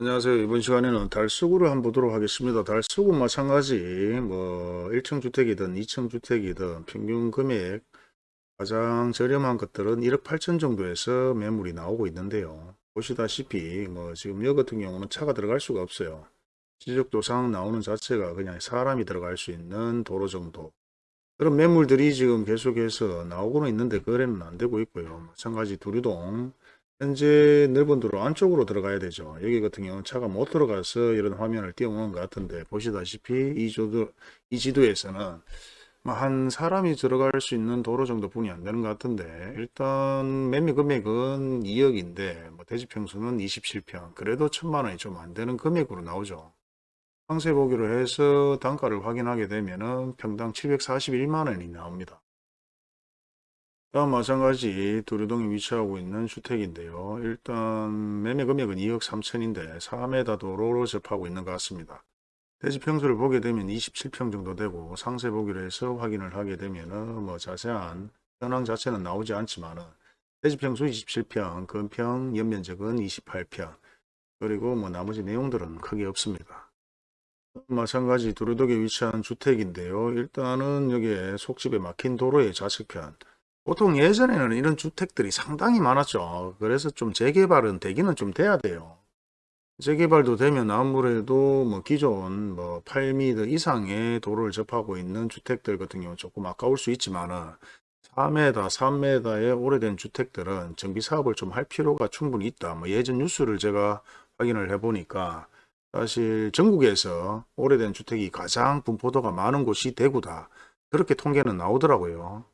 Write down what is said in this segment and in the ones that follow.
안녕하세요. 이번 시간에는 달수구를 한번 보도록 하겠습니다. 달수구 마찬가지 뭐 1층 주택이든 2층 주택이든 평균 금액 가장 저렴한 것들은 1억 8천 정도에서 매물이 나오고 있는데요. 보시다시피 뭐 지금 여 같은 경우는 차가 들어갈 수가 없어요. 지적도상 나오는 자체가 그냥 사람이 들어갈 수 있는 도로 정도. 그런 매물들이 지금 계속해서 나오고는 있는데 거래는 안 되고 있고요. 마찬가지 두류동 현재 넓은 도로 안쪽으로 들어가야 되죠. 여기 같은 경우는 차가 못 들어가서 이런 화면을 띄워놓은 것 같은데 보시다시피 이, 조도, 이 지도에서는 뭐한 사람이 들어갈 수 있는 도로 정도 분이 안 되는 것 같은데 일단 매매 금액은 2억인데 뭐 대지평수는 27평 그래도 천만 원이 좀 안 되는 금액으로 나오죠. 상세 보기로 해서 단가를 확인하게 되면 은 평당 741만 원이 나옵니다. 다음 마찬가지 두류동에 위치하고 있는 주택인데요. 일단 매매 금액은 2억 3천인데 4m 도로로 접하고 있는 것 같습니다. 대지 평수를 보게 되면 27평 정도 되고 상세 보기로 해서 확인을 하게 되면은 뭐 자세한 현황 자체는 나오지 않지만 은 대지 평수 27평, 건평 연면적은 28평 그리고 뭐 나머지 내용들은 크게 없습니다. 마찬가지 두루독에 위치한 주택인데요. 일단은 여기에 속집에 막힌 도로의 좌측편 보통 예전에는 이런 주택들이 상당히 많았죠. 그래서 좀 재개발은 되기는 좀 돼야 돼요. 재개발도 되면 아무래도 뭐 기존 뭐 8m 이상의 도로를 접하고 있는 주택들 같은 경우 조금 아까울 수 있지만은 4m, 3m의 오래된 주택들은 정비 사업을 좀 할 필요가 충분히 있다. 뭐 예전 뉴스를 제가 확인을 해 보니까 사실 전국에서 오래된 주택이 가장 분포도가 많은 곳이 대구다. 그렇게 통계는 나오더라고요.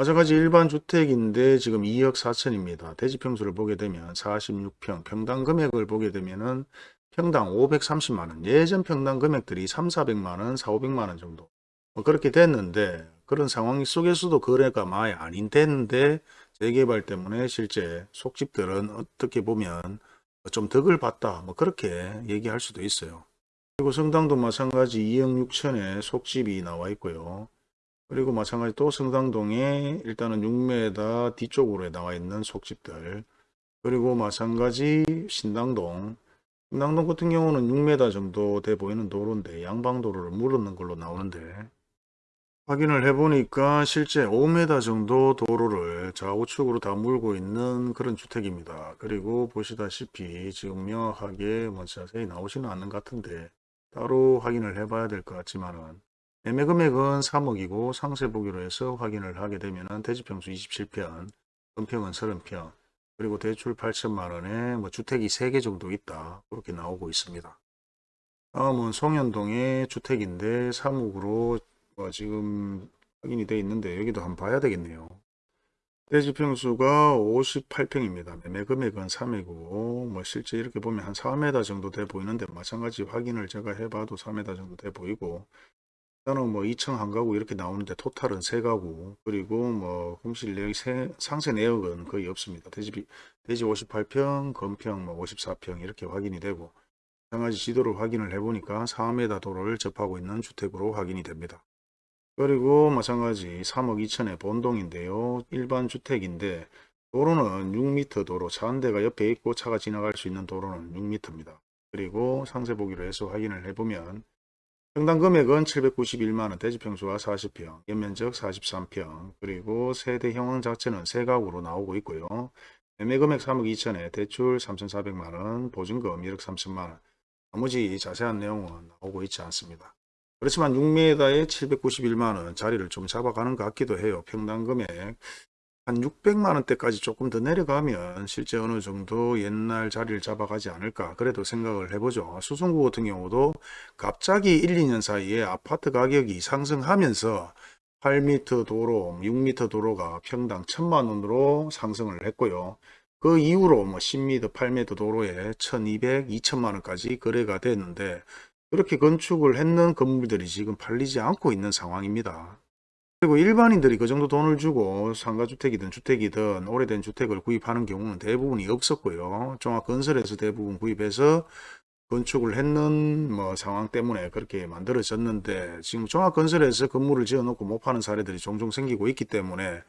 마찬가지 일반 주택인데 지금 2억 4천입니다. 대지평수를 보게 되면 46평, 평당 금액을 보게 되면 은 평당 530만원, 예전 평당 금액들이 3, 400만원, 4, 500만원 정도 뭐 그렇게 됐는데 그런 상황 속에서도 거래가 많이 아닌 됐는데 재개발 때문에 실제 속집들은 어떻게 보면 좀 덕을 봤다 뭐 그렇게 얘기할 수도 있어요. 그리고 성당도 마찬가지 2억 6천에 속집이 나와 있고요. 그리고 마찬가지 또 성당동에 일단은 6m 뒤쪽으로 나와 있는 속집들. 그리고 마찬가지 신당동. 신당동 같은 경우는 6m 정도 돼 보이는 도로인데 양방도로를 물었는 걸로 나오는데. 확인을 해보니까 실제 5m 정도 도로를 좌우측으로 다 물고 있는 그런 주택입니다. 그리고 보시다시피 지금 명확하게 뭐 자세히 나오지는 않는 것 같은데 따로 확인을 해봐야 될 것 같지만은 매매 금액은 3억이고 상세 보기로 해서 확인을 하게 되면 대지평수 27평, 은평은 30평, 그리고 대출 8천만 원에 뭐 주택이 3개 정도 있다. 그렇게 나오고 있습니다. 다음은 송현동의 주택인데 3억으로 뭐 지금 확인이 되어 있는데 여기도 한번 봐야 되겠네요. 대지평수가 58평입니다. 매매 금액은 3이고 뭐 실제 이렇게 보면 한 4m 정도 돼 보이는데 마찬가지 확인을 제가 해봐도 4m 정도 돼 보이고 일단은 뭐 2층 한 가구 이렇게 나오는데 토탈은 3가구 그리고 뭐 공실 내역 상세 내역은 거의 없습니다. 대지, 대지 58평, 건평 뭐 54평 이렇게 확인이 되고 마찬가지 지도를 확인을 해보니까 4m 도로를 접하고 있는 주택으로 확인이 됩니다. 그리고 마찬가지 3억 2천의 본동인데요. 일반 주택인데 도로는 6m 도로 차 한 대가 옆에 있고 차가 지나갈 수 있는 도로는 6m입니다. 그리고 상세 보기로 해서 확인을 해보면 평당 금액은 791만원, 대지평수가 40평, 연면적 43평, 그리고 세대 형황 자체는 세가구로 나오고 있고요. 매매 금액 3억 2천에 대출 3,400만원, 보증금 1억 3천만원, 나머지 자세한 내용은 나오고 있지 않습니다. 그렇지만 6m에 791만원 자리를 좀 잡아가는 것 같기도 해요. 평당 금액 한 600만 원대까지 조금 더 내려가면 실제 어느 정도 옛날 자리를 잡아가지 않을까 그래도 생각을 해보죠. 수성구 같은 경우도 갑자기 1, 2년 사이에 아파트 가격이 상승하면서 8m 도로, 6m 도로가 평당 1000만 원으로 상승을 했고요. 그 이후로 뭐 10m, 8m 도로에 1200, 2000만 원까지 거래가 됐는데 그렇게 건축을 했는 건물들이 지금 팔리지 않고 있는 상황입니다. 그리고 일반인들이 그 정도 돈을 주고 상가주택이든 주택이든 오래된 주택을 구입하는 경우는 대부분이 없었고요. 종합건설에서 대부분 구입해서 건축을 했는 뭐 상황 때문에 그렇게 만들어졌는데 지금 종합건설에서 건물을 지어놓고 못 파는 사례들이 종종 생기고 있기 때문에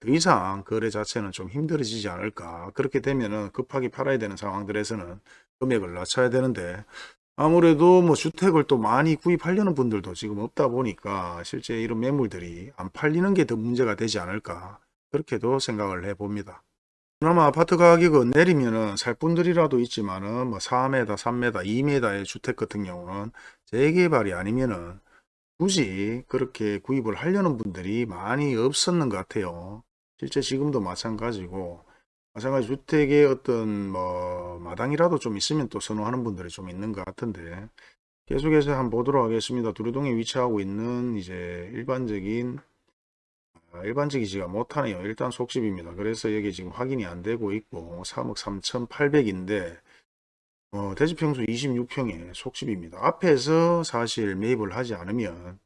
더 이상 거래 자체는 좀 힘들어지지 않을까. 그렇게 되면 은 급하게 팔아야 되는 상황들에서는 금액을 낮춰야 되는데 아무래도 뭐 주택을 또 많이 구입하려는 분들도 지금 없다 보니까 실제 이런 매물들이 안 팔리는 게 더 문제가 되지 않을까. 그렇게도 생각을 해 봅니다. 그나마 아파트 가격은 내리면은 살 분들이라도 있지만은 뭐 4m, 3m, 2m의 주택 같은 경우는 재개발이 아니면은 굳이 그렇게 구입을 하려는 분들이 많이 없었는 것 같아요. 실제 지금도 마찬가지고 마찬가지 주택의 어떤 뭐 마당이라도 좀 있으면 또 선호하는 분들이 좀 있는 것 같은데 계속해서 한번 보도록 하겠습니다. 두루동에 위치하고 있는 이제 일반적인 아, 일반적이지가 못하네요. 일단 속집입니다. 그래서 여기 지금 확인이 안 되고 있고 3억 3,800인데 어, 대지평수 26평에 속집입니다. 앞에서 사실 매입을 하지 않으면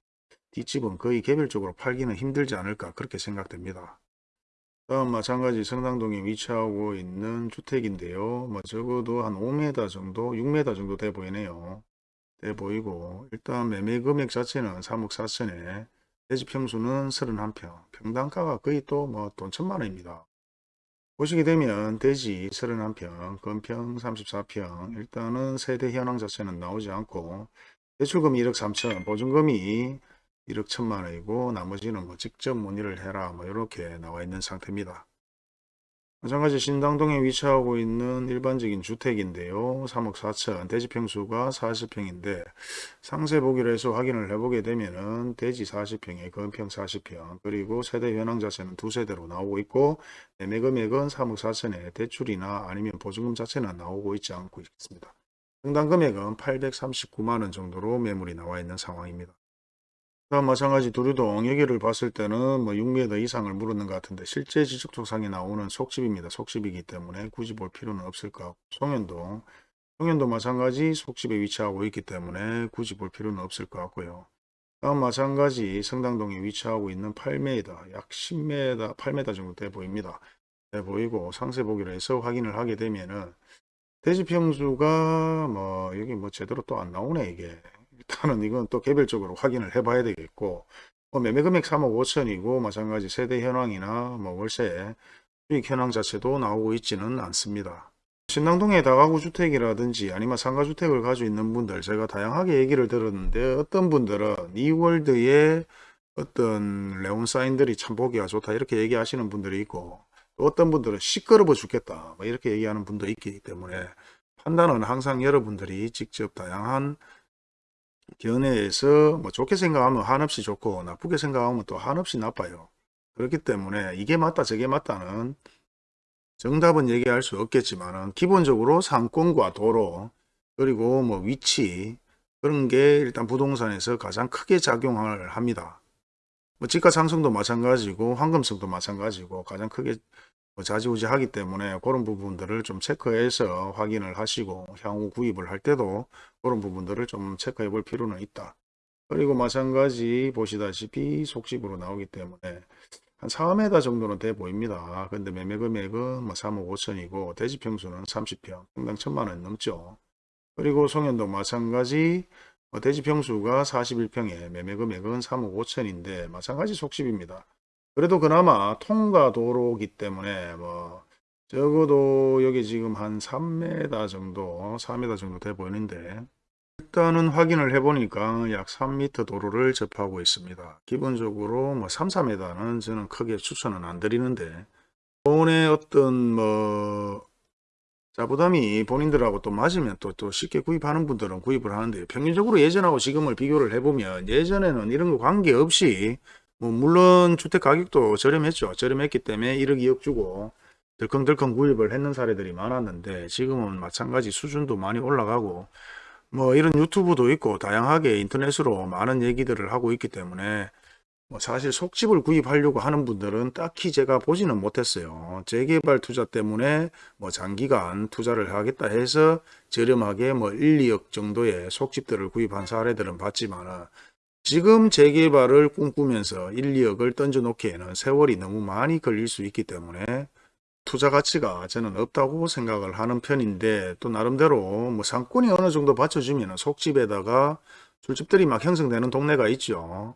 뒷집은 거의 개별적으로 팔기는 힘들지 않을까 그렇게 생각됩니다. 다음 마찬가지 성당동에 위치하고 있는 주택인데요. 뭐 적어도 한 5m 정도, 6m 정도 돼 보이네요. 돼 보이고 일단 매매 금액 자체는 3억 4천에 대지 평수는 31평, 평당가가 거의 또 뭐 돈 천만 원입니다. 보시게 되면 대지 31평, 건평 34평, 일단은 세대 현황 자체는 나오지 않고 대출금이 1억 3천, 보증금이 1억 천만 원이고 나머지는 뭐 직접 문의를 해라 뭐 이렇게 나와 있는 상태입니다. 마찬가지 신당동에 위치하고 있는 일반적인 주택인데요. 3억 4천, 대지 평수가 40평인데 상세 보기로 해서 확인을 해보게 되면 은 대지 40평에 건평 40평 그리고 세대 현황 자체는 두 세대로 나오고 있고 매매 금액은 3억 4천에 대출이나 아니면 보증금 자체는 나오고 있지 않고 있습니다. 평당 금액은 839만원 정도로 매물이 나와 있는 상황입니다. 다음 마찬가지 두류동 여기를 봤을 때는 뭐 6m 이상을 물었는 것 같은데 실제 지적 조상에 나오는 속집입니다. 속집이기 때문에 굳이 볼 필요는 없을 것 같고 송현동 송현도 마찬가지 속집에 위치하고 있기 때문에 굳이 볼 필요는 없을 것 같고요. 다음 마찬가지 성당동에 위치하고 있는 8m 약 10m 8m 정도 돼 보입니다. 돼 보이고 상세 보기로 해서 확인을 하게 되면은 대지평수가 뭐 여기 뭐 제대로 또 안 나오네 이게 일단은 이건 또 개별적으로 확인을 해 봐야 되겠고 뭐 매매 금액 3억 5천이고 마찬가지 세대 현황이나 뭐 월세 수익 현황 자체도 나오고 있지는 않습니다. 신당동의 다가구 주택이라든지 아니면 상가주택을 가지고 있는 분들 제가 다양하게 얘기를 들었는데 어떤 분들은 이월드의 어떤 레온 사인들이 참 보기가 좋다 이렇게 얘기하시는 분들이 있고 또 어떤 분들은 시끄러워 죽겠다 뭐 이렇게 얘기하는 분도 있기 때문에 판단은 항상 여러분들이 직접 다양한 견해에서 뭐 좋게 생각하면 한없이 좋고 나쁘게 생각하면 또 한없이 나빠요. 그렇기 때문에 이게 맞다 저게 맞다는 정답은 얘기할 수 없겠지만 기본적으로 상권과 도로 그리고 뭐 위치 그런 게 일단 부동산에서 가장 크게 작용을 합니다. 뭐 지가 상승도 마찬가지고 황금성도 마찬가지고 가장 크게 뭐 좌지우지 하기 때문에 그런 부분들을 좀 체크해서 확인을 하시고 향후 구입을 할 때도 그런 부분들을 좀 체크해 볼 필요는 있다. 그리고 마찬가지 보시다시피 속집으로 나오기 때문에 한 4m 정도는 돼 보입니다. 근데 매매 금액은 뭐 3억 5천이고 대지 평수는 30평, 평당 천만 원 넘죠. 그리고 송현동 마찬가지 뭐 대지 평수가 41평에 매매 금액은 3억 5천인데 마찬가지 속집입니다. 그래도 그나마 통과 도로기 때문에 뭐 적어도 여기 지금 한 3m 정도 4m 정도 돼 보이는데 일단은 확인을 해 보니까 약 3m 도로를 접하고 있습니다. 기본적으로 뭐 3, 4m는 저는 크게 추천은 안 드리는데 본의 어떤 뭐 자부담이 본인들하고 또 맞으면 또, 또 쉽게 구입하는 분들은 구입을 하는데 평균적으로 예전하고 지금을 비교를 해보면 예전에는 이런 거 관계없이 뭐 물론 주택 가격도 저렴했죠. 저렴했기 때문에 1억 2억 주고 덜컹덜컹 구입을 했는 사례들이 많았는데 지금은 마찬가지 수준도 많이 올라가고 뭐 이런 유튜브도 있고 다양하게 인터넷으로 많은 얘기들을 하고 있기 때문에 뭐 사실 속집을 구입하려고 하는 분들은 딱히 제가 보지는 못했어요. 재개발 투자 때문에 뭐 장기간 투자를 하겠다 해서 저렴하게 뭐 1, 2억 정도의 속집들을 구입한 사례들은 봤지만은 지금 재개발을 꿈꾸면서 1, 2억을 던져놓기에는 세월이 너무 많이 걸릴 수 있기 때문에 투자 가치가 저는 없다고 생각을 하는 편인데 또 나름대로 뭐 상권이 어느 정도 받쳐주면 속집에다가 술집들이 막 형성되는 동네가 있죠.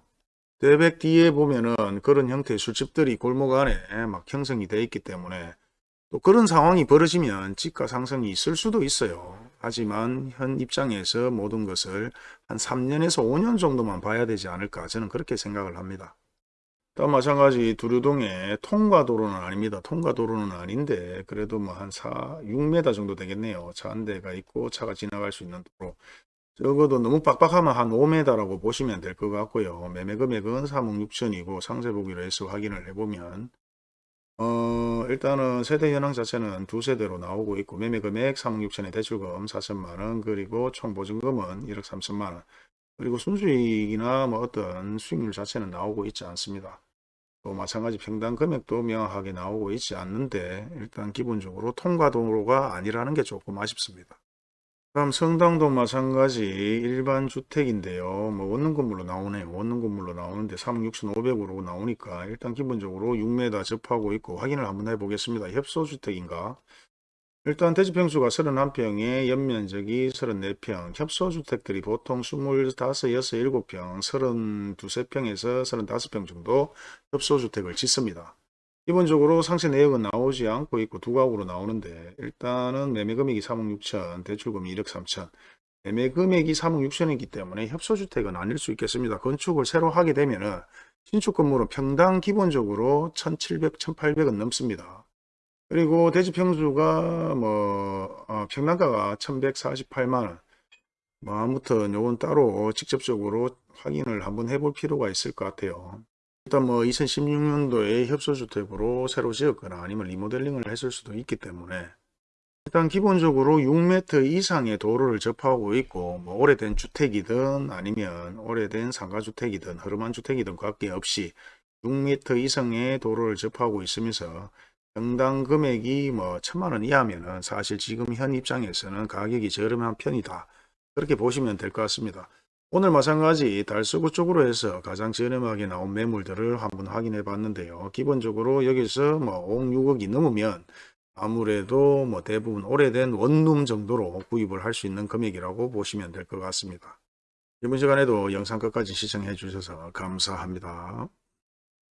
대백 뒤에 보면은 그런 형태의 술집들이 골목 안에 막 형성이 돼 있기 때문에 또 그런 상황이 벌어지면 지가 상승이 있을 수도 있어요. 하지만 현 입장에서 모든 것을 한 3년에서 5년 정도만 봐야 되지 않을까 저는 그렇게 생각을 합니다. 또 마찬가지 두류동의 통과도로는 아닙니다. 통과도로는 아닌데 그래도 뭐 한 4, 6m 정도 되겠네요. 차 한 대가 있고 차가 지나갈 수 있는 도로. 적어도 너무 빡빡하면 한 5m라고 보시면 될 것 같고요. 매매 금액은 3억 6천이고 상세 보기로 해서 확인을 해보면 어 일단은 세대 현황 자체는 두 세대로 나오고 있고 매매 금액 3억 6천에 대출금 4천만원 그리고 총 보증금은 1억 3천만원 그리고 순수익이나 뭐 어떤 수익률 자체는 나오고 있지 않습니다. 또 마찬가지 평당 금액도 명확하게 나오고 있지 않는데 일단 기본적으로 통과 도로가 아니라는 게 조금 아쉽습니다. 다음 성당도 마찬가지 일반 주택인데요. 뭐 원룸 건물로 나오네요. 원룸 건물로 나오는데 3억 6,500으로 나오니까 일단 기본적으로 6m 접하고 있고 확인을 한번 해보겠습니다. 협소주택인가? 일단 대지평수가 31평에 연면적이 34평, 협소주택들이 보통 25, 6, 7평, 32, 3평에서 35평 정도 협소주택을 짓습니다. 기본적으로 상세 내역은 나오지 않고 있고 두 가구로 나오는데 일단은 매매 금액이 3억 6천, 대출금이 1억 3천. 매매 금액이 3억 6천이기 때문에 협소주택은 아닐 수 있겠습니다. 건축을 새로 하게 되면 은 신축 건물은 평당 기본적으로 1,700, 1,800은 넘습니다. 그리고 대지 평수가 뭐 어, 평당가가 1148만원 뭐 아무튼 요건 따로 직접적으로 확인을 한번 해볼 필요가 있을 것 같아요. 일단 뭐 2016년도에 협소주택으로 새로 지었거나 아니면 리모델링을 했을 수도 있기 때문에 일단 기본적으로 6m 이상의 도로를 접하고 있고 뭐 오래된 주택이든 아니면 오래된 상가주택이든 허름한 주택이든 관계없이 6m 이상의 도로를 접하고 있으면서 평당 금액이 뭐 천만 원 이하면은 사실 지금 현 입장에서는 가격이 저렴한 편이다. 그렇게 보시면 될 것 같습니다. 오늘 마찬가지 달서구 쪽으로 해서 가장 저렴하게 나온 매물들을 한번 확인해 봤는데요. 기본적으로 여기서 뭐 5억 6억이 넘으면 아무래도 뭐 대부분 오래된 원룸 정도로 구입을 할 수 있는 금액이라고 보시면 될 것 같습니다. 이번 시간에도 영상 끝까지 시청해 주셔서 감사합니다.